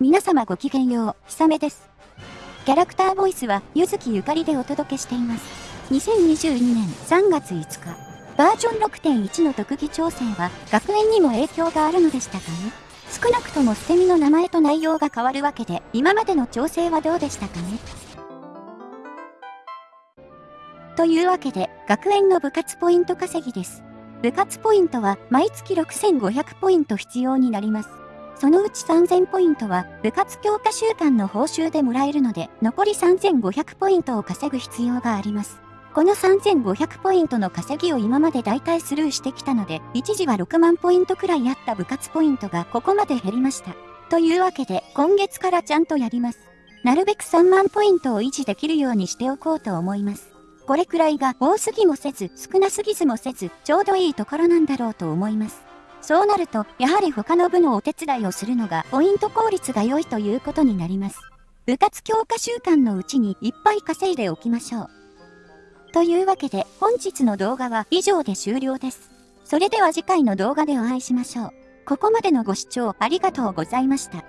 皆様ごきげんよう、ひさめです。キャラクターボイスは、ゆずきゆかりでお届けしています。2022年3月5日、バージョン6.1の特技調整は、学園にも影響があるのでしたかね少なくとも捨て身の名前と内容が変わるわけで、今までの調整はどうでしたかねというわけで、学園の部活ポイント稼ぎです。部活ポイントは毎月6500ポイント必要になります。そのうち3000ポイントは部活強化週間の報酬でもらえるので、残り3500ポイントを稼ぐ必要があります。この3500ポイントの稼ぎを今まで大体スルーしてきたので、一時は6万ポイントくらいあった部活ポイントがここまで減りました。というわけで、今月からちゃんとやります。なるべく3万ポイントを維持できるようにしておこうと思います。これくらいが多すぎもせず少なすぎずもせずちょうどいいところなんだろうと思います。そうなると、やはり他の部のお手伝いをするのがポイント効率が良いということになります。部活強化習慣のうちにいっぱい稼いでおきましょう。というわけで本日の動画は以上で終了です。それでは次回の動画でお会いしましょう。ここまでのご視聴ありがとうございました。